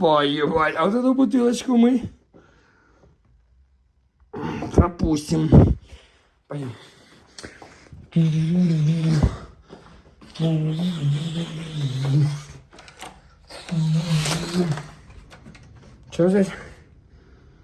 поевать. А вот эту бутылочку мы пропустим. Пойдем. Что здесь?